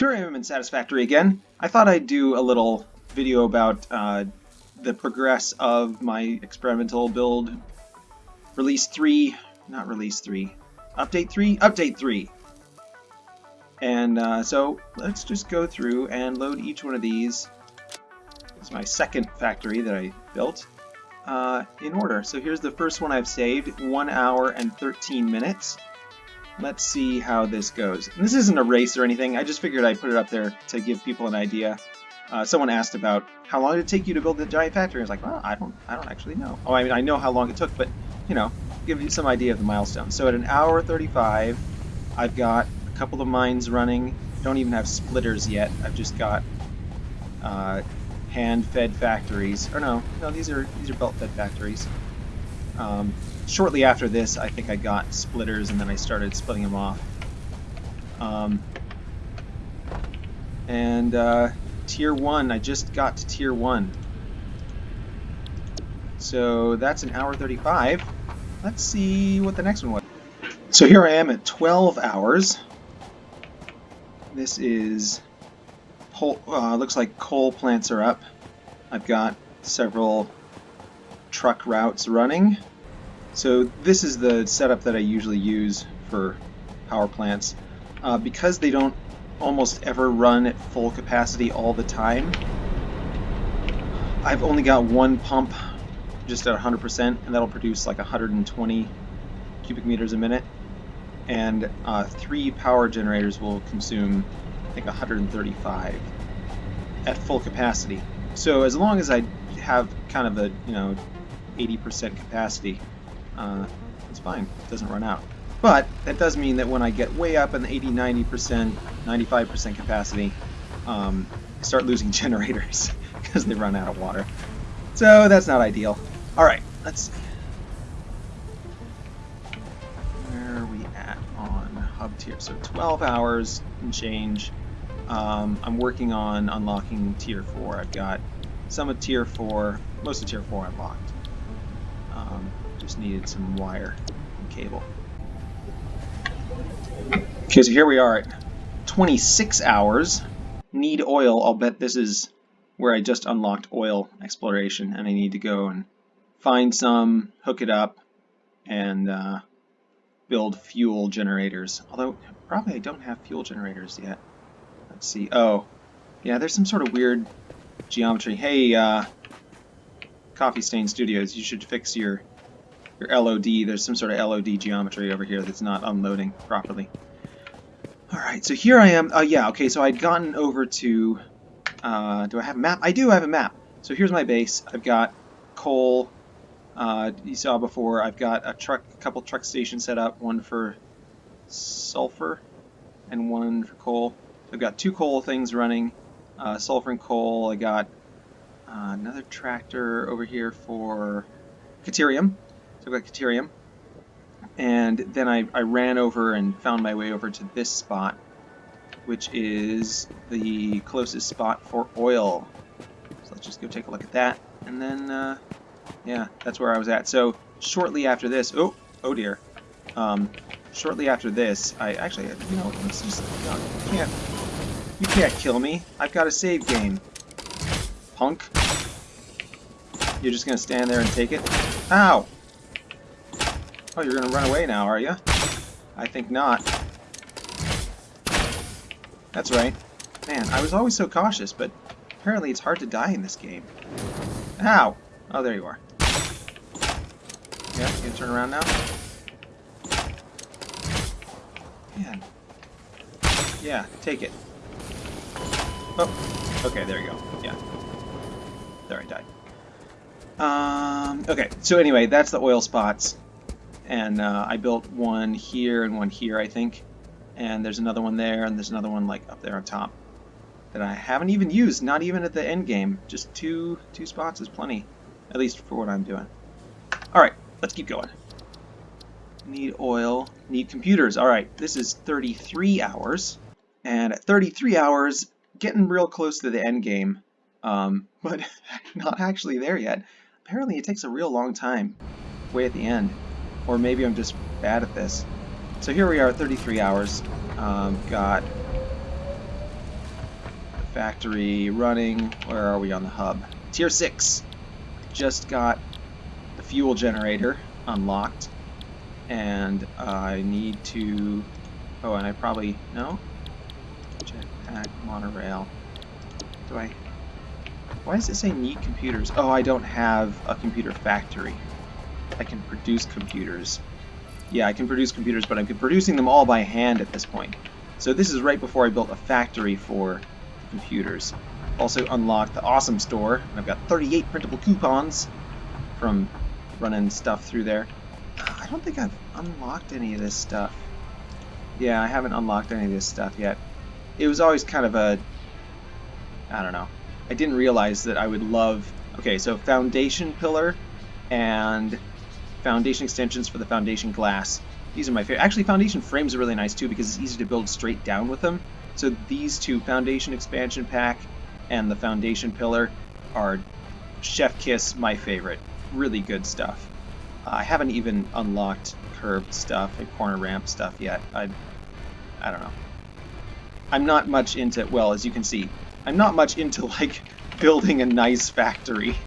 Turium and Satisfactory again. I thought I'd do a little video about uh, the progress of my experimental build. Release 3, not release 3, update 3? Update 3! And uh, so let's just go through and load each one of these. It's my second factory that I built uh, in order. So here's the first one I've saved, 1 hour and 13 minutes. Let's see how this goes. And this isn't a race or anything, I just figured I'd put it up there to give people an idea. Uh, someone asked about how long did it take you to build the giant factory. I was like, well, I don't, I don't actually know. Oh, I mean, I know how long it took, but you know, give you some idea of the milestone. So at an hour 35, I've got a couple of mines running. Don't even have splitters yet. I've just got uh, hand-fed factories. Or no, no, these are these are belt-fed factories. Um, shortly after this, I think I got splitters, and then I started splitting them off. Um, and uh, tier one, I just got to tier one. So that's an hour 35. Let's see what the next one was. So here I am at 12 hours. This is, uh, looks like coal plants are up. I've got several truck routes running. So this is the setup that I usually use for power plants. Uh, because they don't almost ever run at full capacity all the time, I've only got one pump just at 100% and that'll produce like 120 cubic meters a minute and uh, three power generators will consume I think 135 at full capacity. So as long as I have kind of a you know 80% capacity, uh, it's fine. It doesn't run out. But that does mean that when I get way up in the 80, 90%, 95% capacity, um, I start losing generators because they run out of water. So that's not ideal. Alright, let's see. Where are we at on hub tier? So 12 hours and change. Um, I'm working on unlocking tier 4. I've got some of tier 4, most of tier 4 unlocked. Just needed some wire and cable. Okay, so here we are at 26 hours. Need oil. I'll bet this is where I just unlocked oil exploration and I need to go and find some, hook it up, and uh, build fuel generators. Although, probably I don't have fuel generators yet. Let's see. Oh, yeah, there's some sort of weird geometry. Hey, uh, Coffee Stain Studios, you should fix your your LOD. There's some sort of LOD geometry over here that's not unloading properly. Alright, so here I am. Oh, uh, yeah, okay, so I'd gotten over to... Uh, do I have a map? I do have a map. So here's my base. I've got coal, uh, you saw before, I've got a truck, a couple truck stations set up, one for sulfur and one for coal. I've got two coal things running, uh, sulfur and coal. I got uh, another tractor over here for Caterium. So I've got Caterium. And then I, I ran over and found my way over to this spot, which is the closest spot for oil. So let's just go take a look at that. And then uh, yeah, that's where I was at. So shortly after this, oh, oh dear. Um, shortly after this, I actually, you know, let's just, you can't, you can't kill me. I've got a save game. Punk. You're just gonna stand there and take it? Ow! Oh, you're gonna run away now, are you? I think not. That's right. Man, I was always so cautious, but apparently it's hard to die in this game. Ow! Oh, there you are. Yeah, you can turn around now? Man. Yeah, take it. Oh, okay, there you go. Yeah. There, I died. Um, okay, so anyway, that's the oil spots. And uh, I built one here and one here, I think. And there's another one there, and there's another one like up there on top that I haven't even used, not even at the end game. Just two two spots is plenty. At least for what I'm doing. Alright, let's keep going. Need oil, need computers. Alright, this is 33 hours. And at 33 hours, getting real close to the end game. Um, but not actually there yet. Apparently it takes a real long time way at the end. Or maybe I'm just bad at this. So here we are at 33 hours. Um, got the factory running. Where are we on the hub? Tier 6. Just got the fuel generator unlocked. And I need to... Oh, and I probably... No? Jetpack, monorail. Do I... Why does it say need computers? Oh, I don't have a computer factory. I can produce computers. Yeah, I can produce computers, but I'm producing them all by hand at this point. So this is right before I built a factory for computers. Also unlocked the Awesome Store. I've got 38 printable coupons from running stuff through there. I don't think I've unlocked any of this stuff. Yeah, I haven't unlocked any of this stuff yet. It was always kind of a... I don't know. I didn't realize that I would love... Okay, so foundation pillar and foundation extensions for the foundation glass. These are my favorite. Actually, foundation frames are really nice too because it's easy to build straight down with them. So these two, foundation expansion pack and the foundation pillar, are chef kiss my favorite. Really good stuff. Uh, I haven't even unlocked curved stuff and corner ramp stuff yet. I, I don't know. I'm not much into, well, as you can see, I'm not much into like building a nice factory.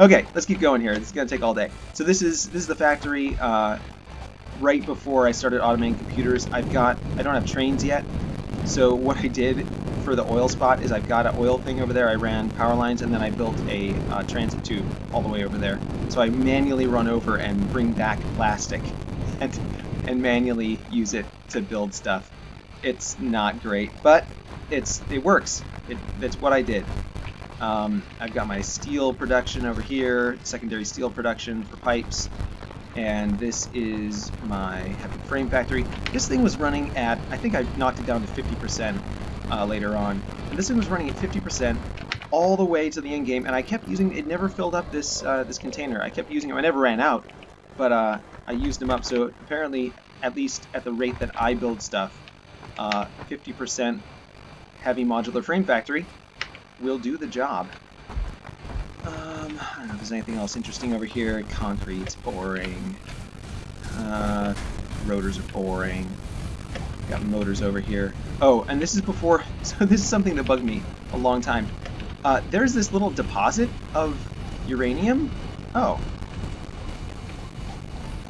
Okay, let's keep going here. This is gonna take all day. So this is this is the factory. Uh, right before I started automating computers. I've got, I don't have trains yet, so what I did for the oil spot is I've got an oil thing over there, I ran power lines, and then I built a uh, transit tube all the way over there. So I manually run over and bring back plastic and, and manually use it to build stuff. It's not great, but it's it works. It, it's what I did. Um, I've got my steel production over here, secondary steel production for pipes, and this is my heavy frame factory. This thing was running at, I think I knocked it down to 50% uh, later on, and this thing was running at 50% all the way to the end game, and I kept using, it never filled up this uh, this container. I kept using it, I never ran out, but uh, I used them up, so apparently, at least at the rate that I build stuff, 50% uh, heavy modular frame factory will do the job. Um, I don't know if there's anything else interesting over here. Concrete's boring. Uh, rotors are boring. Got motors over here. Oh, and this is before, so this is something that bugged me a long time. Uh, there's this little deposit of uranium. Oh.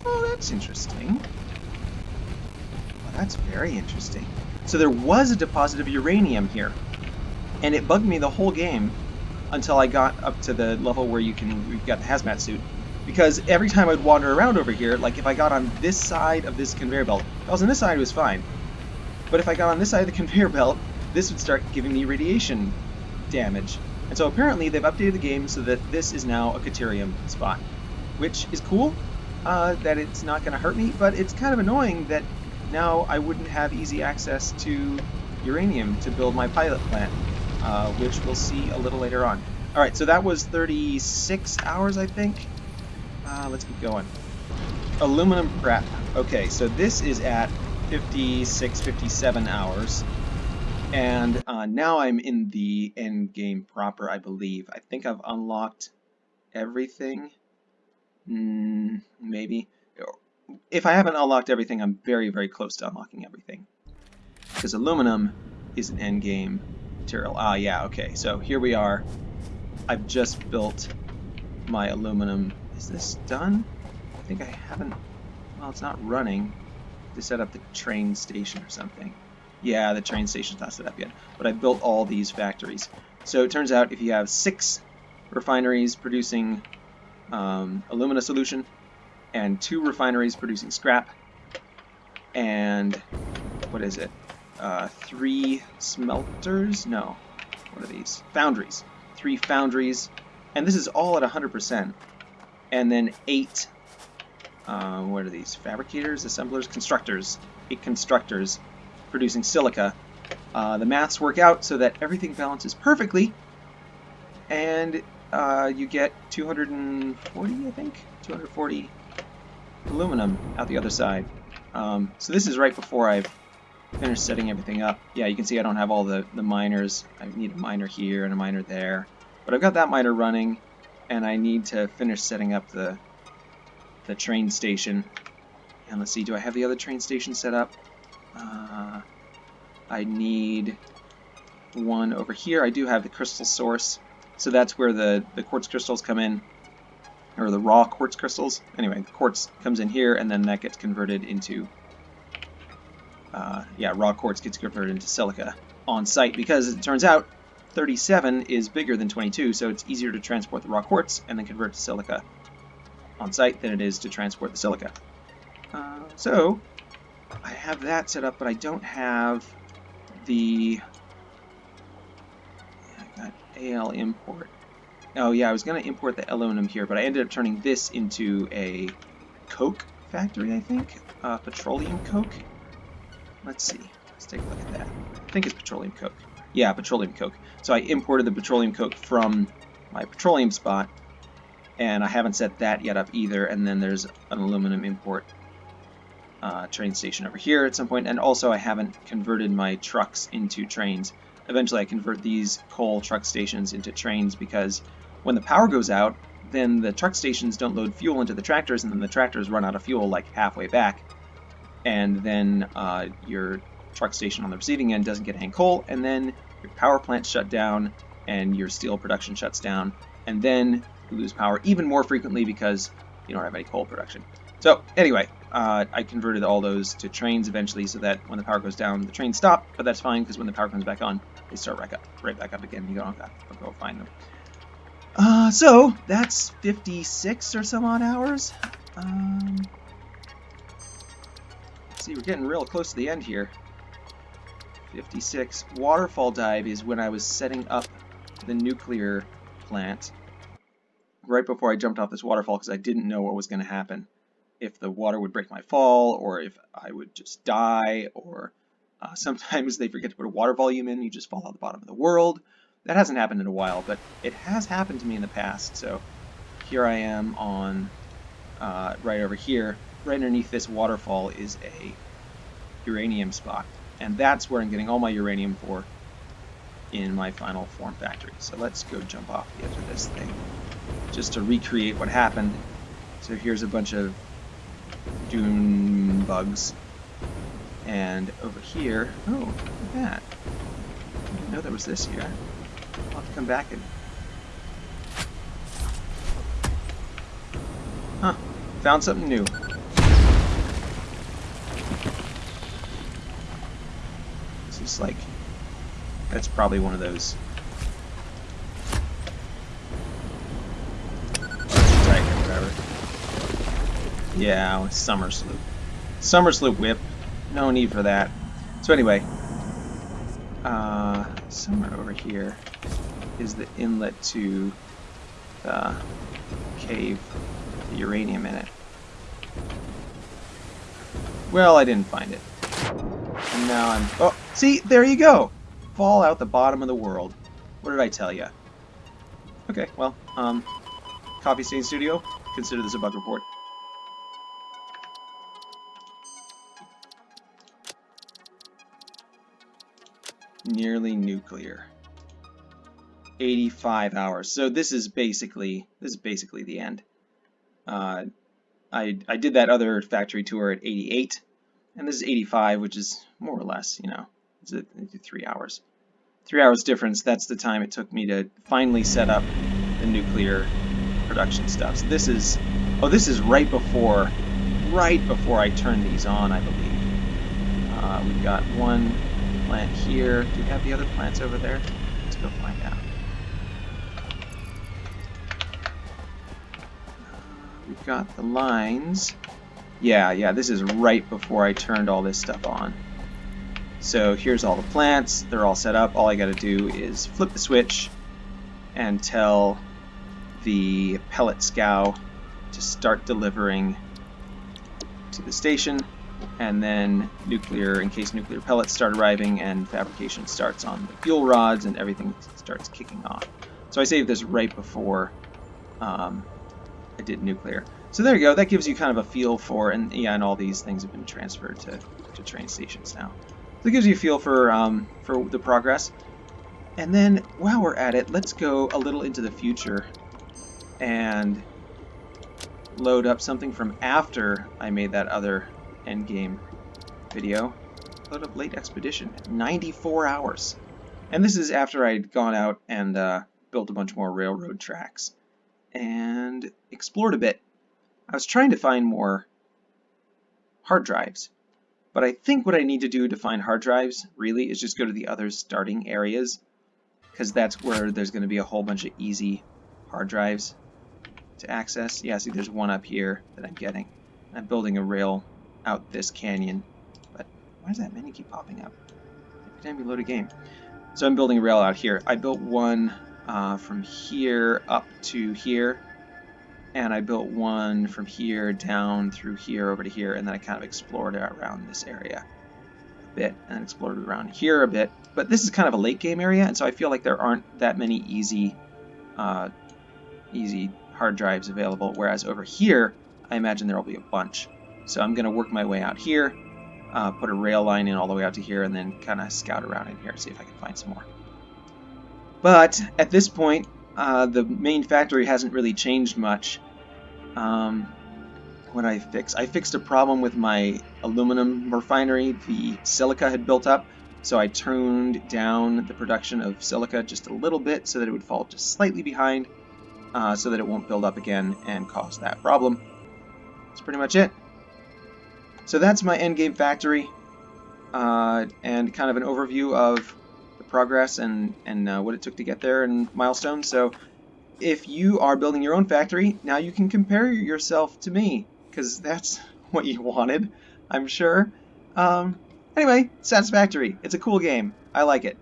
Oh, that's interesting. Well, that's very interesting. So there was a deposit of uranium here. And it bugged me the whole game until I got up to the level where you can you got the hazmat suit. Because every time I'd wander around over here, like if I got on this side of this conveyor belt, if I was on this side it was fine. But if I got on this side of the conveyor belt, this would start giving me radiation damage. And so apparently they've updated the game so that this is now a Caterium spot. Which is cool, uh, that it's not going to hurt me, but it's kind of annoying that now I wouldn't have easy access to uranium to build my pilot plant uh, which we'll see a little later on. Alright, so that was 36 hours, I think. Uh, let's keep going. Aluminum prep. Okay, so this is at 56, 57 hours. And uh, now I'm in the end game proper, I believe. I think I've unlocked everything. Mm, maybe. If I haven't unlocked everything, I'm very, very close to unlocking everything. Because aluminum is an end game material. Ah, yeah, okay. So here we are. I've just built my aluminum. Is this done? I think I haven't... Well, it's not running. To set up the train station or something. Yeah, the train station's not set up yet. But I built all these factories. So it turns out if you have six refineries producing um, alumina solution and two refineries producing scrap and what is it? Uh, three smelters. No, what are these? Foundries. Three foundries, and this is all at 100%. And then eight. Uh, what are these? Fabricators, assemblers, constructors. Eight constructors producing silica. Uh, the maths work out so that everything balances perfectly, and uh, you get 240, I think, 240 aluminum out the other side. Um, so this is right before I've finish setting everything up. Yeah, you can see I don't have all the, the miners. I need a miner here and a miner there. But I've got that miner running, and I need to finish setting up the, the train station. And let's see, do I have the other train station set up? Uh, I need one over here. I do have the crystal source, so that's where the, the quartz crystals come in, or the raw quartz crystals. Anyway, the quartz comes in here, and then that gets converted into, uh, yeah, raw quartz gets converted into silica on site, because it turns out 37 is bigger than 22, so it's easier to transport the raw quartz and then convert to silica on site than it is to transport the silica. Uh, so, I have that set up, but I don't have the AL import. Oh yeah, I was going to import the aluminum here, but I ended up turning this into a coke factory, I think? Uh, petroleum coke? Let's see. Let's take a look at that. I think it's petroleum coke. Yeah, petroleum coke. So I imported the petroleum coke from my petroleum spot, and I haven't set that yet up either, and then there's an aluminum import uh, train station over here at some point, and also I haven't converted my trucks into trains. Eventually I convert these coal truck stations into trains because when the power goes out, then the truck stations don't load fuel into the tractors, and then the tractors run out of fuel like halfway back, and then uh, your truck station on the receiving end doesn't get any coal, and then your power plant shut down, and your steel production shuts down, and then you lose power even more frequently because you don't have any coal production. So anyway, uh, I converted all those to trains eventually so that when the power goes down, the trains stop, but that's fine because when the power comes back on, they start right, up, right back up again. You don't have to go find them. Uh, so, that's 56 or some odd hours. Um, see, we're getting real close to the end here. 56. Waterfall dive is when I was setting up the nuclear plant right before I jumped off this waterfall because I didn't know what was going to happen if the water would break my fall or if I would just die or uh, sometimes they forget to put a water volume in, you just fall out the bottom of the world. That hasn't happened in a while, but it has happened to me in the past. So here I am on uh, right over here. Right underneath this waterfall is a uranium spot, and that's where I'm getting all my uranium for in my final form factory. So let's go jump off the edge of this thing just to recreate what happened. So here's a bunch of dune bugs. And over here, oh, look at that. I didn't know there was this here. I'll have to come back and... Huh, found something new. Like, that's probably one of those Yeah, Somersloop. Summer sloop whip. No need for that. So anyway, uh, somewhere over here is the inlet to the cave, the uranium in it. Well, I didn't find it. And now I'm... Oh, see, there you go! Fall out the bottom of the world. What did I tell you? Okay, well, um, Coffee Stain Studio, consider this a bug report. nearly nuclear. 85 hours. So this is basically this is basically the end. Uh, I I did that other factory tour at 88, and this is 85, which is more or less, you know, it's a, three hours. Three hours difference. That's the time it took me to finally set up the nuclear production stuff. So this is oh, this is right before right before I turn these on, I believe. Uh, we've got one plant here. Do we have the other plants over there? Let's go find out. we've got the lines. Yeah, yeah, this is right before I turned all this stuff on. So here's all the plants. They're all set up. All I got to do is flip the switch and tell the pellet scow to start delivering to the station and then nuclear, in case nuclear pellets start arriving, and fabrication starts on the fuel rods, and everything starts kicking off. So I saved this right before um, I did nuclear. So there you go. That gives you kind of a feel for, and yeah, and all these things have been transferred to, to train stations now. So it gives you a feel for um, for the progress. And then while we're at it, let's go a little into the future and load up something from after I made that other endgame video. Load up late expedition. 94 hours. And this is after I'd gone out and uh, built a bunch more railroad tracks and explored a bit. I was trying to find more hard drives, but I think what I need to do to find hard drives really is just go to the other starting areas because that's where there's going to be a whole bunch of easy hard drives to access. Yeah, see there's one up here that I'm getting. I'm building a rail out this canyon, but why does that menu keep popping up? Every time you load a game. So I'm building a rail out here. I built one uh, from here up to here, and I built one from here down through here over to here, and then I kind of explored around this area a bit, and explored around here a bit. But this is kind of a late game area, and so I feel like there aren't that many easy, uh, easy hard drives available, whereas over here, I imagine there will be a bunch. So I'm going to work my way out here, uh, put a rail line in all the way out to here, and then kind of scout around in here, see if I can find some more. But at this point, uh, the main factory hasn't really changed much. Um, what I fix? I fixed a problem with my aluminum refinery. The silica had built up, so I turned down the production of silica just a little bit so that it would fall just slightly behind, uh, so that it won't build up again and cause that problem. That's pretty much it. So that's my endgame factory, uh, and kind of an overview of progress and, and uh, what it took to get there and milestones. So if you are building your own factory, now you can compare yourself to me, because that's what you wanted, I'm sure. Um, anyway, Satisfactory. It's a cool game. I like it.